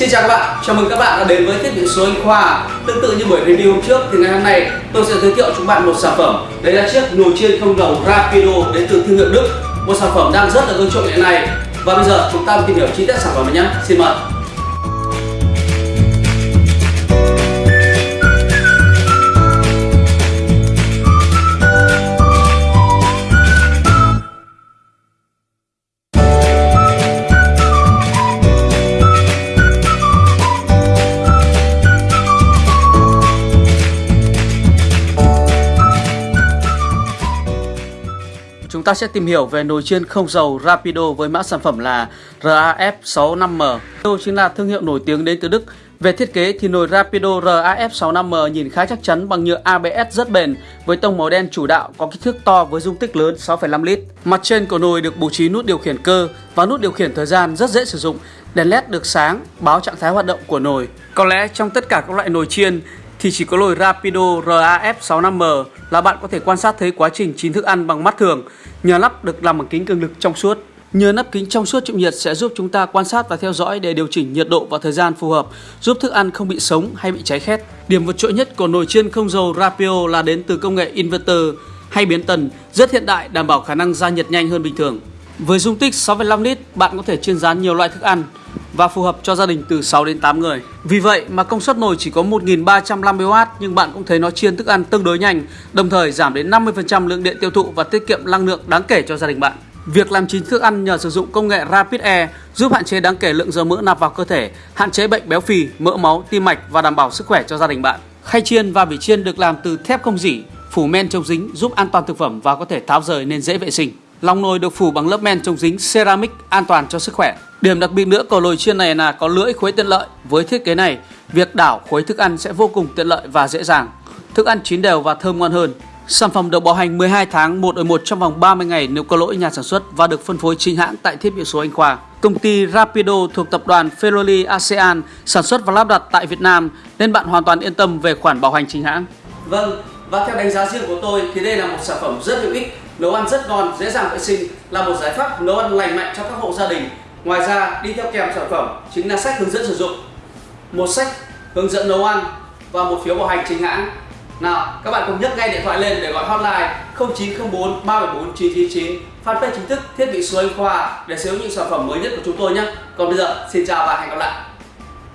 Xin chào các bạn, chào mừng các bạn đã đến với thiết bị số Anh Khoa. Tương tự như buổi review hôm trước thì ngày hôm nay tôi sẽ giới thiệu cho các bạn một sản phẩm. Đấy là chiếc nồi chiên không dầu Rapido đến từ thương hiệu Đức. Một sản phẩm đang rất là ưa chuộng hiện nay. Và bây giờ chúng ta tìm hiểu chi tiết sản phẩm này nhé. Xin mời. Chúng ta sẽ tìm hiểu về nồi chiên không dầu Rapido với mã sản phẩm là RAF65M. Đây chính là thương hiệu nổi tiếng đến từ Đức. Về thiết kế thì nồi Rapido RAF65M nhìn khá chắc chắn bằng nhựa ABS rất bền với tông màu đen chủ đạo có kích thước to với dung tích lớn 6,5 lít. Mặt trên của nồi được bố trí nút điều khiển cơ và nút điều khiển thời gian rất dễ sử dụng. Đèn led được sáng báo trạng thái hoạt động của nồi. Có lẽ trong tất cả các loại nồi chiên thì chỉ có nồi Rapido RAF65M là bạn có thể quan sát thấy quá trình chín thức ăn bằng mắt thường nhờ lắp được làm bằng kính cường lực trong suốt. Nhờ nắp kính trong suốt chịu nhiệt sẽ giúp chúng ta quan sát và theo dõi để điều chỉnh nhiệt độ và thời gian phù hợp, giúp thức ăn không bị sống hay bị cháy khét. Điểm vượt trội nhất của nồi chiên không dầu Rapio là đến từ công nghệ inverter hay biến tần rất hiện đại đảm bảo khả năng ra nhiệt nhanh hơn bình thường. Với dung tích 6,5 lít, bạn có thể chiên rán nhiều loại thức ăn và phù hợp cho gia đình từ 6 đến 8 người. Vì vậy mà công suất nồi chỉ có 1350W nhưng bạn cũng thấy nó chiên thức ăn tương đối nhanh, đồng thời giảm đến 50% lượng điện tiêu thụ và tiết kiệm năng lượng đáng kể cho gia đình bạn. Việc làm chín thức ăn nhờ sử dụng công nghệ Rapid Air giúp hạn chế đáng kể lượng dầu mỡ nạp vào cơ thể, hạn chế bệnh béo phì, mỡ máu, tim mạch và đảm bảo sức khỏe cho gia đình bạn. Khay chiên và vỉ chiên được làm từ thép không dỉ, phủ men chống dính giúp an toàn thực phẩm và có thể tháo rời nên dễ vệ sinh. Lòng nồi được phủ bằng lớp men chống dính ceramic an toàn cho sức khỏe. Điểm đặc biệt nữa của nồi chiên này là có lưỡi khuấy tiện lợi. Với thiết kế này, việc đảo khuấy thức ăn sẽ vô cùng tiện lợi và dễ dàng. Thức ăn chín đều và thơm ngon hơn. Sản phẩm được bảo hành 12 tháng 1 ở 1 trong vòng 30 ngày nếu có lỗi nhà sản xuất và được phân phối chính hãng tại thiết bị số Anh Khoa. Công ty Rapido thuộc tập đoàn Ferroli ASEAN sản xuất và lắp đặt tại Việt Nam nên bạn hoàn toàn yên tâm về khoản bảo hành chính hãng. Vâng, và theo đánh giá riêng của tôi thì đây là một sản phẩm rất hữu ích, nấu ăn rất ngon, dễ dàng vệ sinh, là một giải pháp nấu ăn lành mạnh cho các hộ gia đình. Ngoài ra đi theo kèm sản phẩm chính là sách hướng dẫn sử dụng, một sách hướng dẫn nấu ăn và một phiếu bảo hành chính hãng. Nào, các bạn cùng nhấc ngay điện thoại lên để gọi hotline 0904 374 999 fanpage chính thức thiết bị số Anh Khoa để sở hữu những sản phẩm mới nhất của chúng tôi nhé. Còn bây giờ, xin chào và hẹn gặp lại.